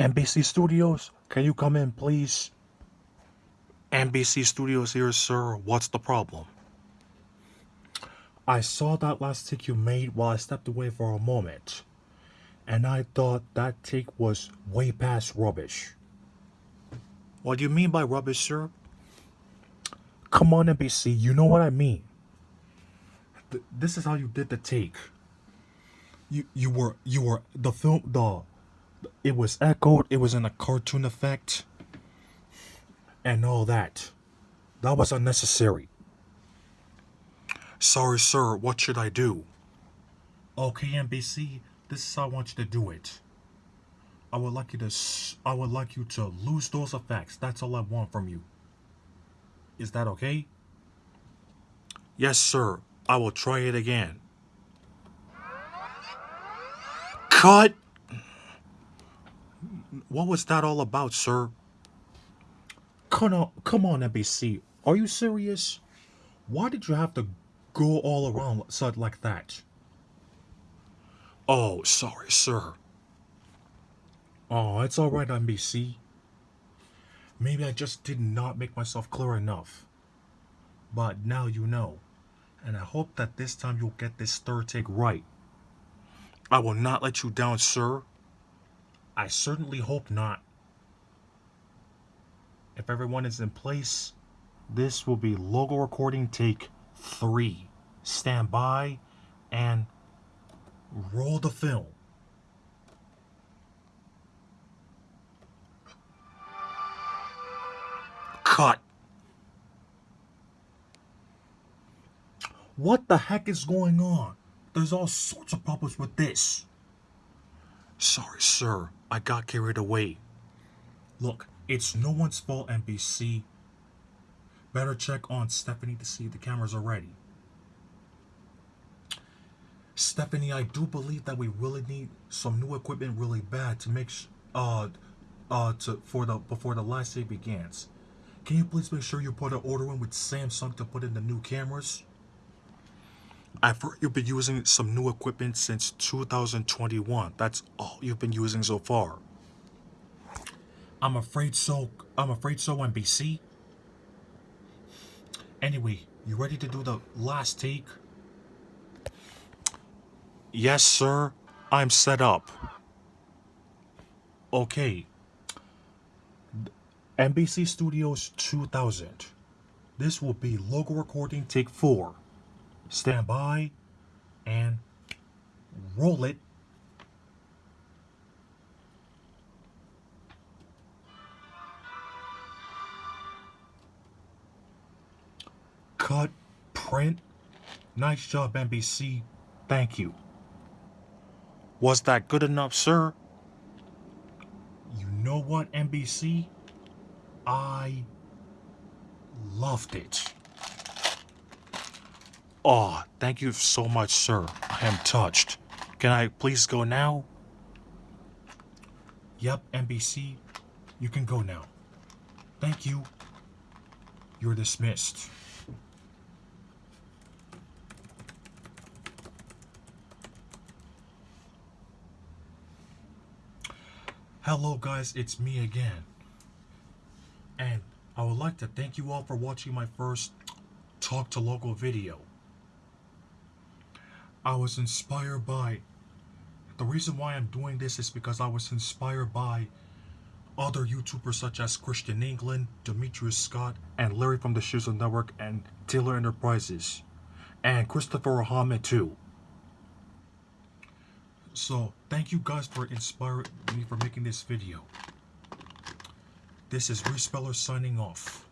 NBC Studios, can you come in, please? NBC Studios here, sir. What's the problem? I saw that last take you made while I stepped away for a moment. And I thought that take was way past rubbish. What do you mean by rubbish, sir? Come on, NBC, you know what I mean. Th- this is how you did the take. You you were you were the film the it was echoed, it was in a cartoon effect and all that. That was unnecessary. Sorry, sir, what should I do? Okay, NBC, this is how I want you to do it. I would like you to, I would like you to lose those effects. That's all I want from you. Is that okay? Yes, sir. I will try it again. Cut! What was that all about, sir? Come on, come on, NBC. Are you serious? Why did you have to go all around such like that? Oh, sorry, sir. Oh, it's all right, NBC. Maybe I just did not make myself clear enough. But now you know. And I hope that this time you'll get this third take right. I will not let you down, sir. I certainly hope not. If everyone is in place, this will be logo recording take three. Stand by and roll the film. Cut. What the heck is going on? There's all sorts of problems with this. Sorry, sir. I got carried away. Look, it's no one's fault, NBC. Better check on Stephanie to see if the cameras are ready. Stephanie, I do believe that we really need some new equipment really bad to make uh uh to for the before the last day begins. Can you please make sure you put an order in with Samsung to put in the new cameras? I've heard you've been using some new equipment since 2021. That's all you've been using so far. I'm afraid so. I'm afraid so, NBC. Anyway, you ready to do the last take? Yes, sir. I'm set up. Okay. NBC Studios 2000. This will be logo recording take four. Stand by and roll it. Cut, print. Nice job, NBC. Thank you. Was that good enough, sir? You know what, NBC? I loved it. Oh, thank you so much, sir. I am touched. Can I please go now? Yep, NBC. You can go now. Thank you. You're dismissed. Hello, guys, it's me again. And I would like to thank you all for watching my first Talking Logo video. I was inspired by. The reason why I'm doing this is because I was inspired by other YouTubers such as Christian England, Demetrius Scott, and Larry from the Shizzle Network and Taylor Enterprises, and Christopher Ahmed too. So, thank you guys for inspiring me for making this video. This is Respeller signing off.